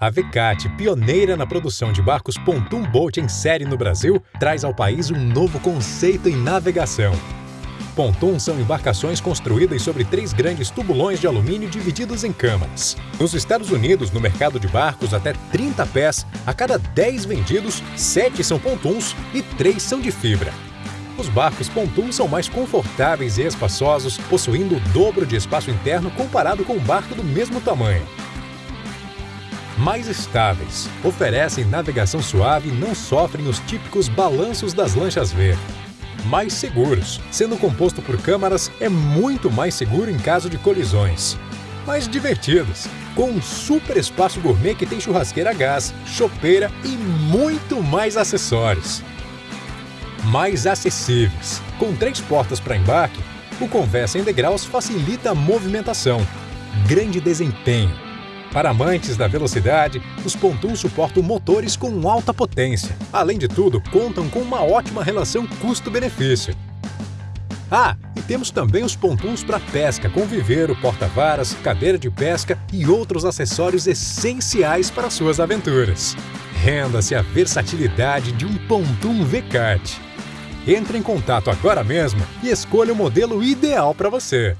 A Vecate, pioneira na produção de barcos Pontoon Boat em série no Brasil, traz ao país um novo conceito em navegação. Pontoon são embarcações construídas sobre três grandes tubulões de alumínio divididos em câmaras. Nos Estados Unidos, no mercado de barcos até 30 pés, a cada 10 vendidos, 7 são pontuns e 3 são de fibra. Os barcos pontoon são mais confortáveis e espaçosos, possuindo o dobro de espaço interno comparado com um barco do mesmo tamanho mais estáveis, oferecem navegação suave e não sofrem os típicos balanços das lanchas V. Mais seguros, sendo composto por câmaras, é muito mais seguro em caso de colisões. Mais divertidos, com um super espaço gourmet que tem churrasqueira a gás, chopeira e muito mais acessórios. Mais acessíveis, com três portas para embarque, o Conversa em degraus facilita a movimentação. Grande desempenho, para amantes da velocidade, os Pontoons suportam motores com alta potência. Além de tudo, contam com uma ótima relação custo-benefício. Ah, e temos também os pontuns para pesca, com viveiro, porta-varas, cadeira de pesca e outros acessórios essenciais para suas aventuras. Renda-se a versatilidade de um pontum V-Kart. Entre em contato agora mesmo e escolha o modelo ideal para você.